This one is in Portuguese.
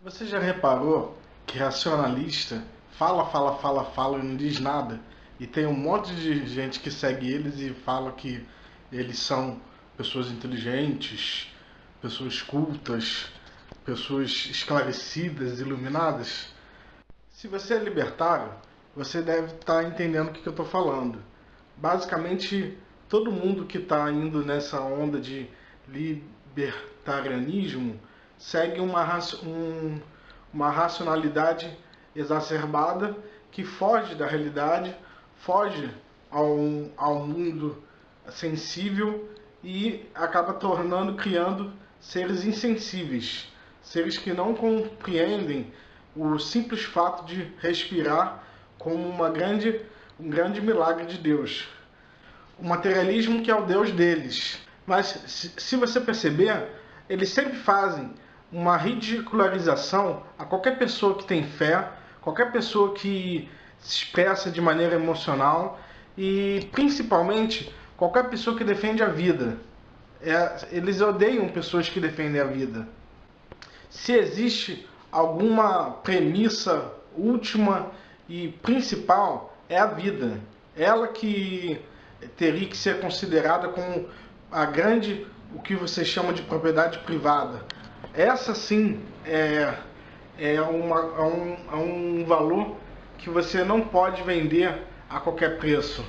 Você já reparou que racionalista fala, fala, fala, fala e não diz nada? E tem um monte de gente que segue eles e fala que eles são pessoas inteligentes, pessoas cultas, pessoas esclarecidas, iluminadas? Se você é libertário, você deve estar entendendo o que eu estou falando. Basicamente, todo mundo que está indo nessa onda de libertarianismo segue uma, um, uma racionalidade exacerbada que foge da realidade, foge ao, ao mundo sensível e acaba tornando, criando seres insensíveis, seres que não compreendem o simples fato de respirar como uma grande, um grande milagre de Deus. O materialismo que é o Deus deles. Mas se você perceber, eles sempre fazem uma ridicularização a qualquer pessoa que tem fé, qualquer pessoa que se expressa de maneira emocional e principalmente qualquer pessoa que defende a vida. É, eles odeiam pessoas que defendem a vida. Se existe alguma premissa última e principal, é a vida. Ela que teria que ser considerada como a grande, o que você chama de propriedade privada. Essa sim é, é, uma, é, um, é um valor que você não pode vender a qualquer preço.